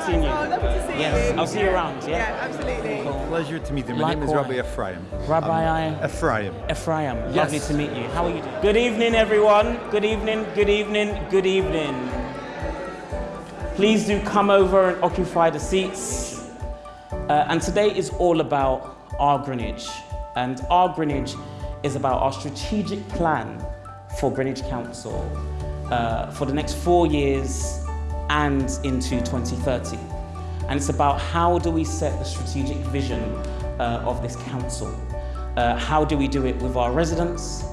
haven't seen you. Oh, lovely to see yes, you. I'll see you around. Yeah. Yeah, absolutely. Cool. Pleasure to meet you. My name is Rabbi Ephraim. Rabbi Um, Ephraim. Ephraim, Yes. lovely to meet you. How are you doing? Good evening, everyone. Good evening, good evening, good evening. Please do come over and occupy the seats. Uh, and today is all about our Greenwich. And our Greenwich is about our strategic plan for Greenwich Council uh, for the next four years and into 2030. And it's about how do we set the strategic vision uh, of this council? Uh, how do we do it with our residents?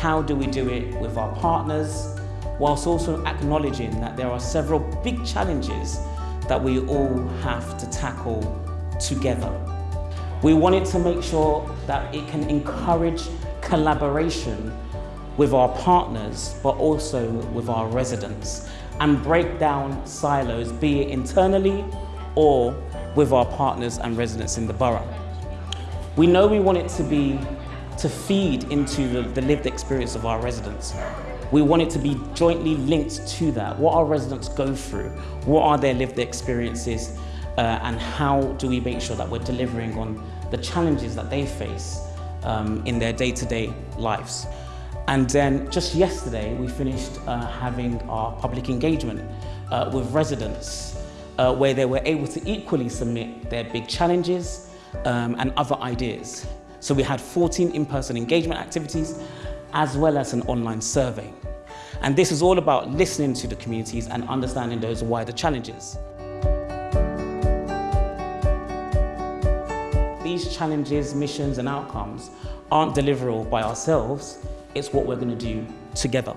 How do we do it with our partners? Whilst also acknowledging that there are several big challenges that we all have to tackle together. We wanted to make sure that it can encourage collaboration with our partners, but also with our residents, and break down silos, be it internally or with our partners and residents in the borough. We know we want it to be to feed into the, the lived experience of our residents. We want it to be jointly linked to that. What our residents go through, what are their lived experiences, uh, and how do we make sure that we're delivering on the challenges that they face um, in their day-to-day lives. And then just yesterday, we finished uh, having our public engagement uh, with residents uh, where they were able to equally submit their big challenges um, and other ideas. So we had 14 in-person engagement activities as well as an online survey. And this is all about listening to the communities and understanding those wider challenges. These challenges, missions and outcomes aren't deliverable by ourselves, it's what we're going to do together.